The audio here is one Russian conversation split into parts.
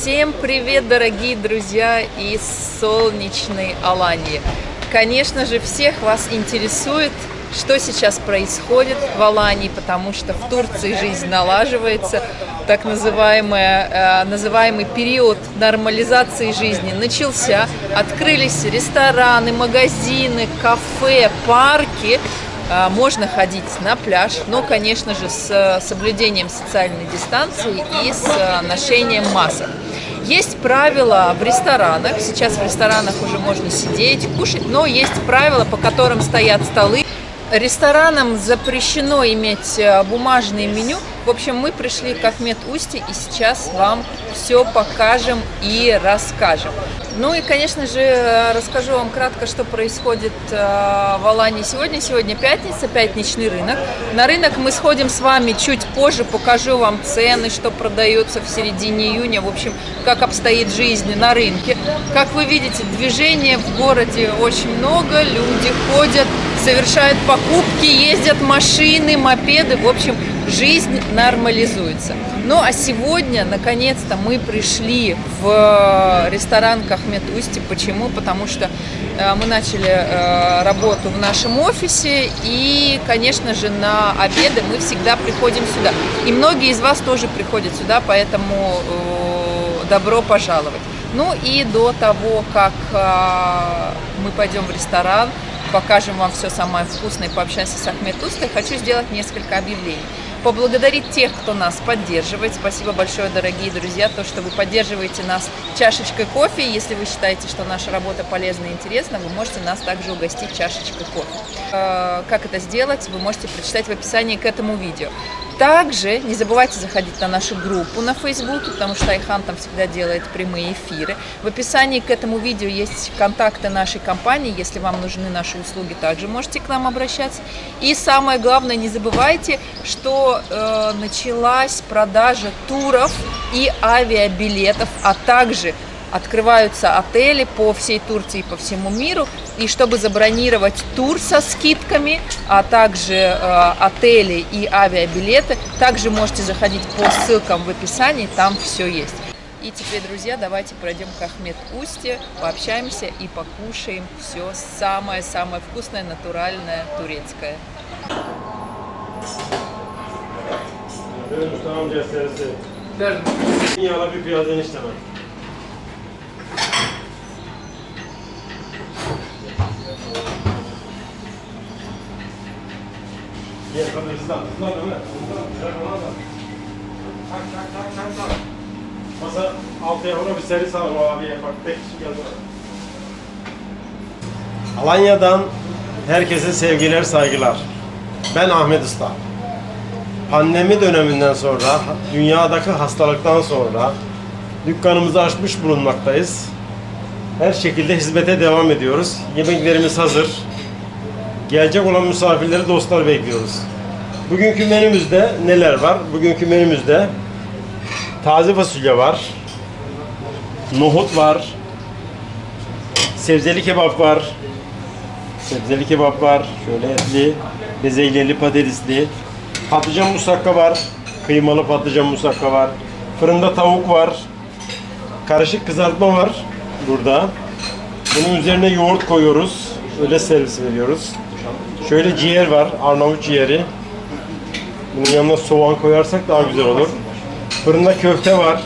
Всем привет, дорогие друзья из солнечной Алании. Конечно же, всех вас интересует, что сейчас происходит в Алании, потому что в Турции жизнь налаживается, так называемый, называемый период нормализации жизни начался, открылись рестораны, магазины, кафе, парки, можно ходить на пляж, но, конечно же, с соблюдением социальной дистанции и с а, ношением масок. Есть правила в ресторанах, сейчас в ресторанах уже можно сидеть, кушать, но есть правила, по которым стоят столы. Ресторанам запрещено иметь а, бумажное меню. В общем, мы пришли к Ахмед Усти и сейчас вам все покажем и расскажем. Ну и, конечно же, расскажу вам кратко, что происходит э, в Алании сегодня. Сегодня пятница, пятничный рынок. На рынок мы сходим с вами чуть позже, покажу вам цены, что продается в середине июня, в общем, как обстоит жизнь на рынке. Как вы видите, движения в городе очень много, люди ходят, совершают покупки, ездят машины, мопеды, в общем, жизнь нормализуется. Ну а сегодня, наконец-то, мы пришли в ресторан Кахмет Усти. Почему? Потому что э, мы начали э, работу в нашем офисе и, конечно же, на обеды мы всегда приходим сюда. И многие из вас тоже приходят сюда, поэтому э, добро пожаловать. Ну и до того, как мы пойдем в ресторан, покажем вам все самое вкусное, пообщаемся с Ахмед Устой, хочу сделать несколько объявлений поблагодарить тех, кто нас поддерживает. Спасибо большое, дорогие друзья, то, что вы поддерживаете нас чашечкой кофе. Если вы считаете, что наша работа полезна и интересна, вы можете нас также угостить чашечкой кофе. Э, как это сделать, вы можете прочитать в описании к этому видео. Также не забывайте заходить на нашу группу на Фейсбуке, потому что Айхан там всегда делает прямые эфиры. В описании к этому видео есть контакты нашей компании. Если вам нужны наши услуги, также можете к нам обращаться. И самое главное, не забывайте, что э, началась продажа туров и авиабилетов, а также открываются отели по всей Турции и по всему миру. И чтобы забронировать тур со скидками, а также э, отели и авиабилеты, также можете заходить по ссылкам в описании, там все есть. И теперь, друзья, давайте пройдем к Ахмед Усте, пообщаемся и покушаем все самое-самое вкусное, натуральное, турецкое. Tamam gösterisi. Derdim. Yağla bir piyazdan istemem. Ömer. Hızlan, gel ona da. Tak tak tak tak tak. Masa altıya bir seri sağ o abiye bak tek kişi. Alanya'dan herkese sevgiler, saygılar. Ben Ahmet Usta. Pandemi döneminden sonra, dünyadaki hastalıktan sonra dükkanımızı açmış bulunmaktayız. Her şekilde hizmete devam ediyoruz. Yemeklerimiz hazır. Gelecek olan misafirleri, dostlar bekliyoruz. Bugünkü menümüzde neler var? Bugünkü menümüzde taze fasulye var, nohut var, sebzeli kebap var, sebzeli kebap var, şöyle etli, bezelyeli patatesli, patlıcan musakka var, kıymalı patlıcan musakka var, fırında tavuk var, karışık kızartma var burada. Bunun üzerine yoğurt koyuyoruz, öyle servis veriyoruz. Şöyle ciğer var, Arnavut ciğeri. Bunun yanına soğan koyarsak daha güzel olur. Fırında köfte var.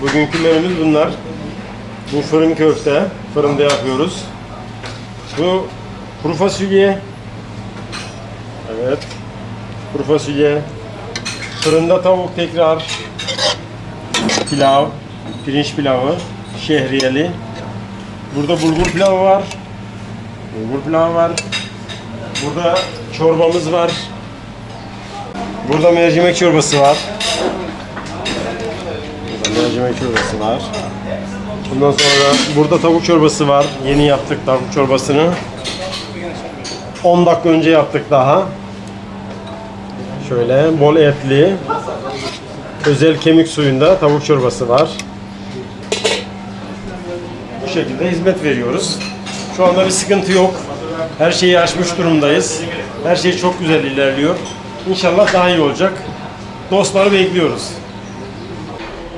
Bugünkü menümüz bunlar. Bu fırın köfte. Fırında yapıyoruz. Bu kuru fasulye. Evet. Kuru fasulye. Fırında tavuk tekrar. Pilav. Pirinç pilavı. Şehriyeli. Burada bulgur pilavı var. Bulgur pilavı var. Burada çorbamız var. Burada mercimek çorbası var. Burada mercimek çorbası var. Bundan sonra burada tavuk çorbası var. Yeni yaptık tavuk çorbasını. 10 dakika önce yaptık daha. Şöyle bol etli. Özel kemik suyunda tavuk çorbası var. Bu şekilde hizmet veriyoruz. Şu anda bir sıkıntı yok. Her şeyi aşmış durumdayız. Her şey çok güzel ilerliyor. İnşallah daha iyi olacak. Dostları bekliyoruz.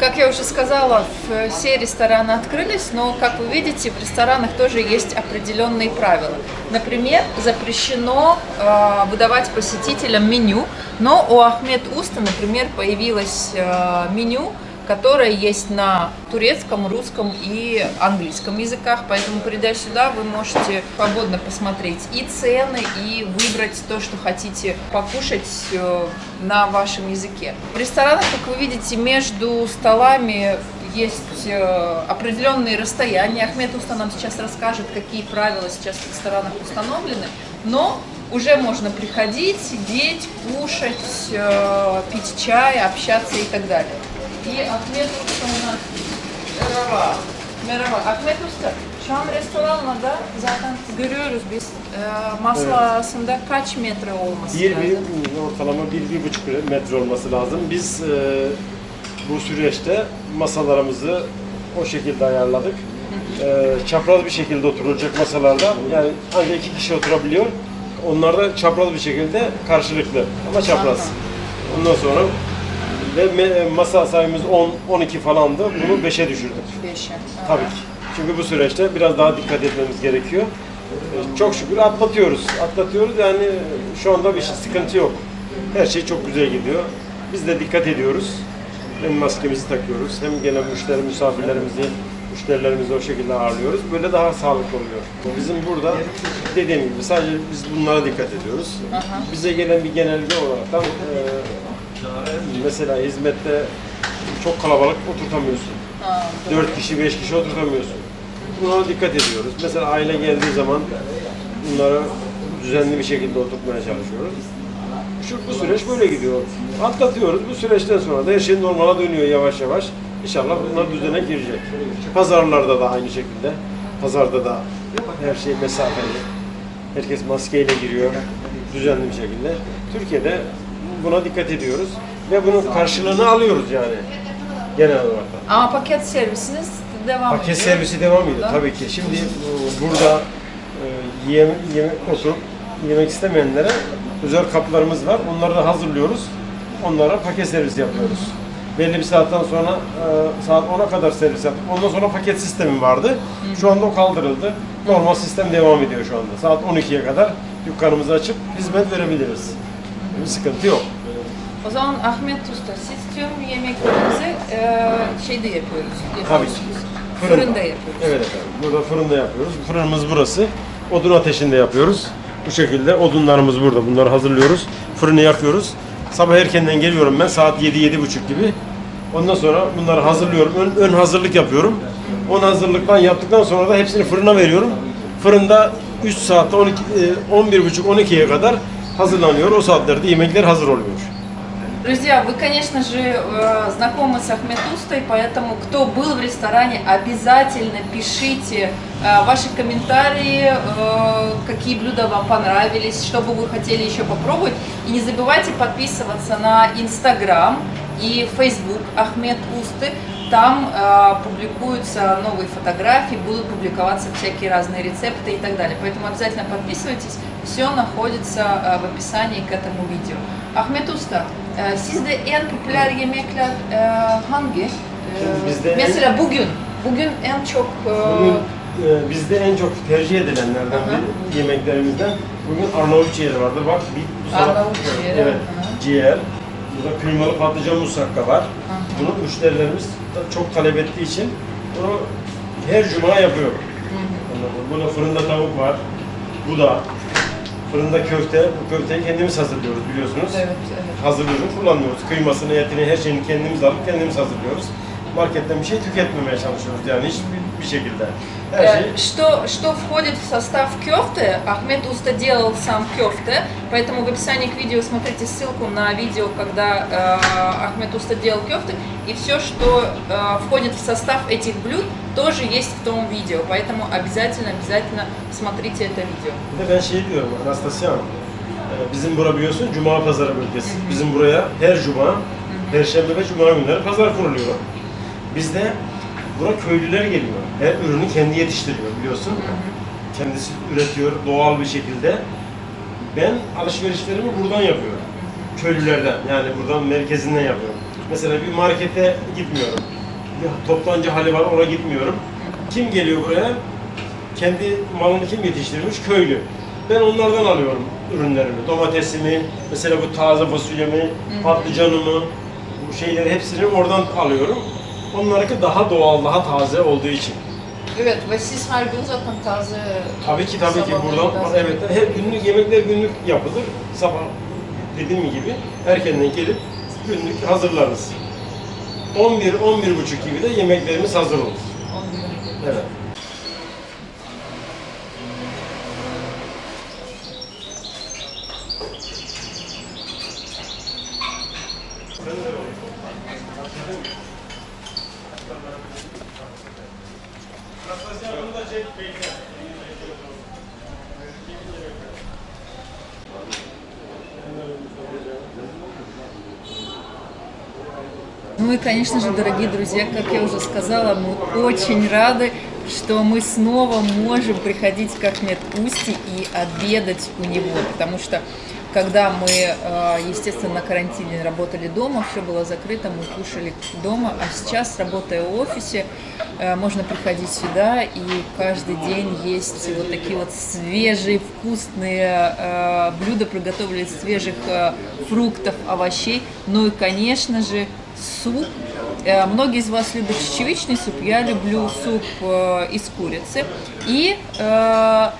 Как я уже сказала, в- все рестораны открылись, но, как вы видите, в ресторанах тоже есть определенные правила. Например, запрещено э, выдавать посетителям меню, но у Ахмед Уста, например, появилось э, меню, которое есть на турецком, русском и английском языках, поэтому придя сюда, вы можете свободно посмотреть и цены, и выбрать то, что хотите покушать э, на вашем языке. В ресторанах, как вы видите, между столами есть э, определенные расстояния. Ахмед Уста нам сейчас расскажет, какие правила сейчас в ресторанах установлены, но уже можно приходить, сидеть, кушать, э, пить чай, общаться и так далее. diye Akmet Usta'na Merhaba. Merhaba. Akmet Usta, şu an restoranlarda zaten görüyoruz biz e, masa evet. arasında kaç metre olması bir, lazım? Bir, ortalama bir, bir buçuk metre olması lazım. Biz e, bu süreçte masalarımızı o şekilde ayarladık. E, çapraz bir şekilde oturulacak masalarda. Yani ancak iki kişi oturabiliyor. Onlar da çapraz bir şekilde karşılıklı ama çapraz. Ondan sonra ve me- masa sayımız 10 12 falandı. Bunu 5'e düşürdük. Beşe. Tabii ki. Çünkü bu süreçte biraz daha dikkat etmemiz gerekiyor. Ee, Çok şükür atlatıyoruz. Atlatıyoruz yani şu anda bir şey, sıkıntı yok. Her şey çok güzel gidiyor. Biz de dikkat ediyoruz. Hem maskemizi takıyoruz hem gelen müşteri misafirlerimizi, müşterilerimizi o şekilde ağırlıyoruz. Böyle daha sağlıklı oluyor. Bizim burada dediğim gibi sadece biz bunlara dikkat ediyoruz. Bize gelen bir genelge olarak e, mesela hizmette çok kalabalık oturtamıyorsun. Ha, 4 kişi, 5 kişi oturtamıyorsun. Buna dikkat ediyoruz. Mesela aile geldiği zaman bunları düzenli bir şekilde oturtmaya çalışıyoruz. Şu, bu süreç böyle gidiyor. Atlatıyoruz. Bu süreçten sonra da her şey normala dönüyor yavaş yavaş. İnşallah bunlar düzene girecek. Pazarlarda da aynı şekilde. Pazarda da her şey mesafeli. Herkes maskeyle giriyor. Düzenli bir şekilde. Türkiye'de buna dikkat ediyoruz. Ve bunun karşılığını alıyoruz yani. Genel olarak. Ama paket servisiniz devam Paket ediyor. servisi devam ediyor Burada. tabii ki. Şimdi e, burada e, yeme, yeme, oturup yemek istemeyenlere özel kaplarımız var. Onları da hazırlıyoruz. Onlara paket servis yapıyoruz. Belli bir saatten sonra e, saat 10'a kadar servis yaptık. Ondan sonra paket sistemi vardı. Şu anda o kaldırıldı. Normal sistem devam ediyor şu anda. Saat 12'ye kadar dükkanımızı açıp hizmet verebiliriz. Bir sıkıntı yok. O zaman Ahmet Usta, siz tüm yemeklerinizi e, şeyde yapıyoruz. Tabii ki. Fırında yapıyoruz. Evet efendim. Burada fırında yapıyoruz. Fırınımız burası. Odun ateşinde yapıyoruz. Bu şekilde odunlarımız burada. Bunları hazırlıyoruz. Fırını yakıyoruz. Sabah erkenden geliyorum ben saat 7 buçuk gibi. Ondan sonra bunları hazırlıyorum. Ön, ön hazırlık yapıyorum. Ön hazırlıktan yaptıktan sonra da hepsini fırına veriyorum. Fırında 3 saatte 12 e, 11 buçuk 12'ye kadar hazırlanıyor. O saatlerde yemekler hazır oluyor. Друзья, вы, конечно же, э, знакомы с Ахмед Устой, поэтому кто был в ресторане, обязательно пишите э, ваши комментарии, э, какие блюда вам понравились, что бы вы хотели еще попробовать. И не забывайте подписываться на Инстаграм и Фейсбук Ахмед Усты. Там публикуются новые фотографии, будут публиковаться всякие разные рецепты и так далее. Поэтому обязательно подписывайтесь. Все находится в описании к этому видео. Ahmet Usta, e, sizde en popüler yemekler e, hangi? E, Bizde en- mesela bugün, bugün en çok e, Bugün e, bizde en çok tercih edilenlerden Hı hı. bir yemeklerimizden bugün Arnavut ciğeri vardır. Bak bir bu sabah- Arnavut ciğeri, Evet. hı. Ciğer. Burada kıymalı patlıcan musakka var. Bunu müşterilerimiz çok talep ettiği için bunu her cuma yapıyor. Anladın mı? Burada fırında tavuk var. Bu da fırında köfte. Bu köfteyi kendimiz hazırlıyoruz biliyorsunuz. evet, evet. Hazırlıyoruz, kullanmıyoruz. Kıymasını, etini, her şeyini kendimiz alıp kendimiz hazırlıyoruz. Marketten bir şey tüketmemeye çalışıyoruz yani hiçbir bir şekilde. Э, Что, что входит в состав кёфты? Ахмед Уста делал сам кёфты, поэтому в описании к видео смотрите ссылку на видео, когда э, Ахмед Уста делал кёфты, и все, что э, входит в состав этих блюд, тоже есть в том видео, поэтому обязательно, обязательно смотрите это видео. De ben şey diyorum Anastasya bizim bura biliyorsun Cuma Pazarı bölgesi. Bizim buraya her Cuma, Perşembe ve Cuma günleri pazar kuruluyor. Bizde bura köylüler geliyor. Her ürünü kendi yetiştiriyor biliyorsun. Kendisi üretiyor doğal bir şekilde. Ben alışverişlerimi buradan yapıyorum. Köylülerden yani buradan merkezinden yapıyorum. Mesela bir markete gitmiyorum. bir toptancı hali var ona gitmiyorum. Kim geliyor buraya? Kendi malını kim yetiştirmiş? Köylü. Ben onlardan alıyorum ürünlerimi. Domatesimi, mesela bu taze fasulyemi, patlıcanımı, bu şeyleri hepsini oradan alıyorum. Onlarınki daha doğal, daha taze olduğu için. Evet ve siz her gün zaten taze Tabii ki tabii ki buradan taze- evet her günlük yemekler günlük yapılır. Sabah dediğim gibi erkenden gelip günlük hazırlarız. 11 11 buçuk gibi de yemeklerimiz hazır olur. Evet. И, конечно же, дорогие друзья, как я уже сказала, мы очень рады, что мы снова можем приходить к Ахмед Усти и обедать у него, потому что когда мы, э, естественно, на карантине работали дома, все было закрыто, мы кушали дома, а сейчас, работая в офисе, э, можно приходить сюда и каждый день есть вот такие вот свежие, вкусные э, блюда, приготовленные из свежих фруктов, овощей, ну и, конечно же, суп. Э, Многие из вас любят чечевичный суп, я люблю суп э, из курицы. И э,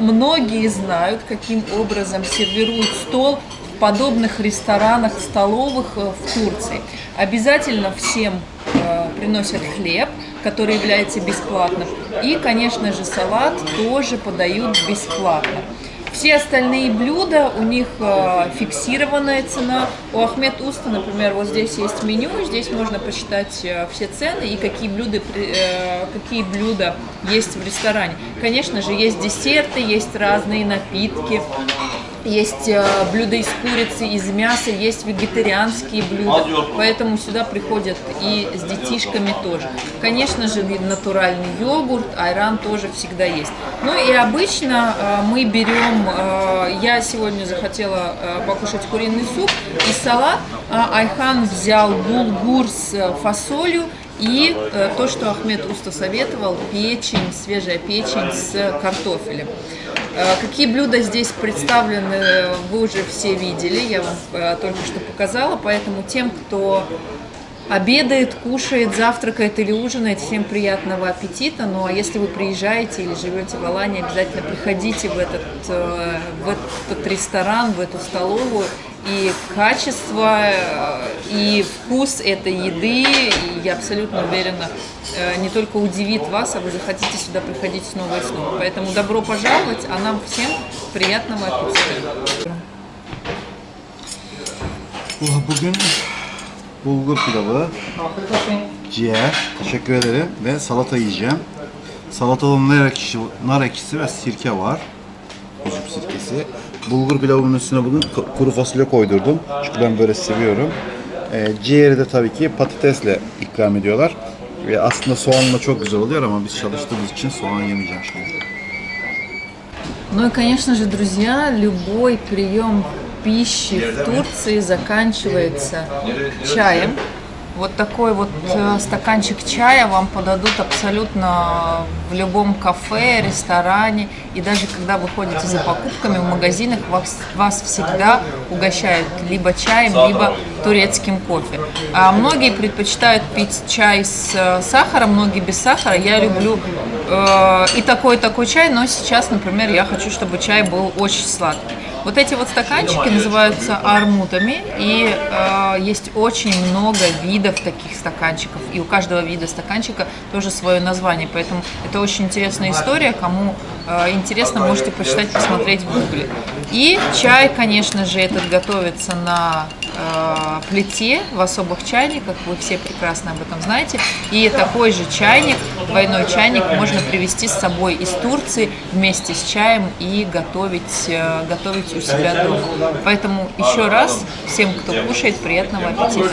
многие знают, каким образом сервируют стол в подобных ресторанах, столовых в Турции. Обязательно всем приносят хлеб, который является бесплатным. И, конечно же, салат тоже подают бесплатно. Все остальные блюда, у них э, фиксированная цена. У Ахмед Уста, например, вот здесь есть меню, здесь можно посчитать э, все цены и какие блюда, э, какие блюда есть в ресторане. Конечно же, есть десерты, есть разные напитки, есть э, блюда из курицы, из мяса, есть вегетарианские блюда, поэтому сюда приходят и с детишками тоже. Конечно же, натуральный йогурт, айран тоже всегда есть. Ну и обычно э, мы берем, э, я сегодня захотела покушать куриный суп и салат, а Айхан взял булгур с фасолью и э, то, что Ахмед Уста советовал, печень, свежая печень с картофелем. Э, Какие блюда здесь представлены, вы уже все видели, я вам э, только что показала, поэтому тем, кто обедает, кушает, завтракает или ужинает, всем приятного аппетита. Ну а если вы приезжаете или живете в Алании, обязательно приходите в этот, в этот ресторан, в эту столовую. И качество, э, и вкус этой еды, и я абсолютно уверена, э, не только удивит вас, а вы захотите сюда приходить снова и снова. Поэтому добро пожаловать, а нам всем приятного аппетита. Bugün bulgur pilavı, ciğer, teşekkür ederim ve salata yiyeceğim. Salatada nar ekşisi, nar ekşisi ve sirke var. Üzüm sirkesi. Bulgur pilavının üstüne bugün k- kuru fasulye koydurdum. Çünkü ben böyle seviyorum. Ee, ciğeri de tabii ki patatesle ikram ediyorlar. Ve aslında soğanla çok güzel oluyor ama biz çalıştığımız için soğan yemeyeceğim şimdi. Ну и, конечно же, друзья, любой прием пищи в Турции заканчивается чаем. Вот такой вот э, стаканчик чая вам подадут абсолютно в любом кафе, ресторане. И даже когда вы ходите за покупками в магазинах, вас, вас всегда угощают либо чаем, либо турецким кофе. А многие предпочитают пить чай с э, сахаром, многие без сахара. Я люблю э, и такой, и такой чай, но сейчас, например, я хочу, чтобы чай был очень сладкий. Вот эти вот стаканчики называются армутами, и э, есть очень много видов таких стаканчиков, и у каждого вида стаканчика тоже свое название, поэтому это очень интересная история, кому э, интересно, можете почитать, посмотреть в гугле. И чай, конечно же, этот готовится на э, плите в особых чайниках, вы все прекрасно об этом знаете, и такой же чайник, двойной чайник можно привезти с собой из Турции вместе с чаем и готовить, э, готовить у себя дома. Поэтому еще раз всем, кто кушает, приятного аппетита.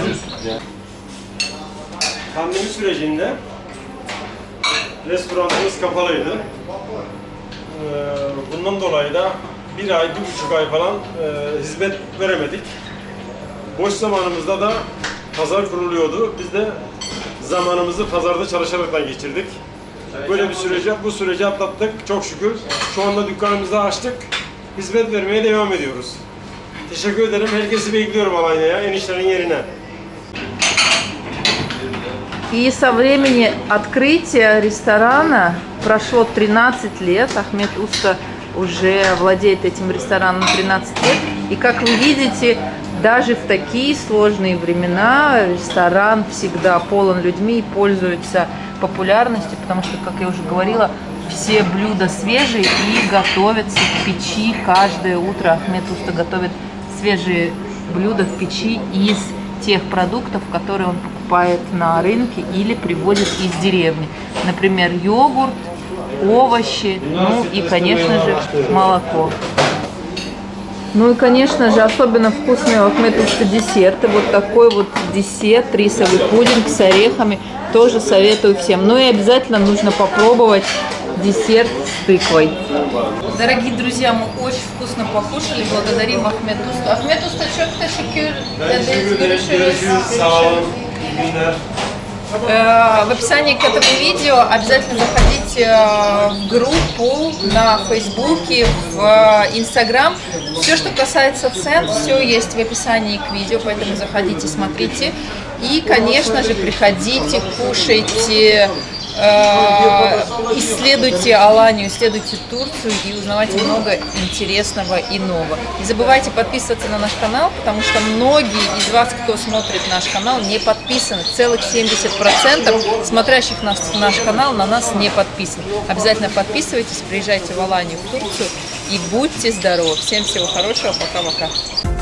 Pandemi sürecinde restoranımız kapalıydı. Bundan dolayı da bir ay, bir buçuk ay falan hizmet veremedik. Boş zamanımızda da pazar kuruluyordu. Biz de zamanımızı pazarda çalışaraktan geçirdik. Böyle bir süreci, bu süreci atlattık çok şükür. Şu anda dükkanımızı açtık. Hizmet vermeye devam ediyoruz. Teşekkür ederim. Herkesi bekliyorum Alanya'ya, enişlerin yerine. И со времени открытия ресторана прошло 13 лет. Ахмед Уста уже владеет этим рестораном 13 лет. И как вы видите, даже в такие сложные времена ресторан всегда полон людьми и пользуется популярностью, потому что, как я уже говорила, все блюда свежие и готовятся в печи каждое утро. Ахмед Уста готовит свежие блюда в печи из тех продуктов, которые он покупает на рынке или привозит из деревни. Например, йогурт, овощи, ну и, конечно же, молоко. Ну и, конечно же, особенно вкусные у Ахметовска десерты. Вот такой вот десерт, рисовый пудинг с орехами. Тоже советую всем. Ну и обязательно нужно попробовать десерт с тыквой. Дорогие друзья, мы очень вкусно покушали. Благодарим Ахмед Уста. Ахмед Usta çok teşekkür ederiz. Э, В описании к этому видео обязательно заходите э, в группу на Фейсбуке, в э, Инстаграм. Все, что касается цен, все есть в описании к видео, поэтому заходите, смотрите. И, конечно же, приходите, кушайте, исследуйте Аланию, исследуйте Турцию и узнавайте много интересного и нового. Не забывайте подписываться на наш канал, потому что многие из вас, кто смотрит наш канал, не подписаны. Целых 70% смотрящих нас, наш канал на нас не подписаны. Обязательно подписывайтесь, приезжайте в Аланию, в Турцию и будьте здоровы. Всем всего хорошего, пока-пока.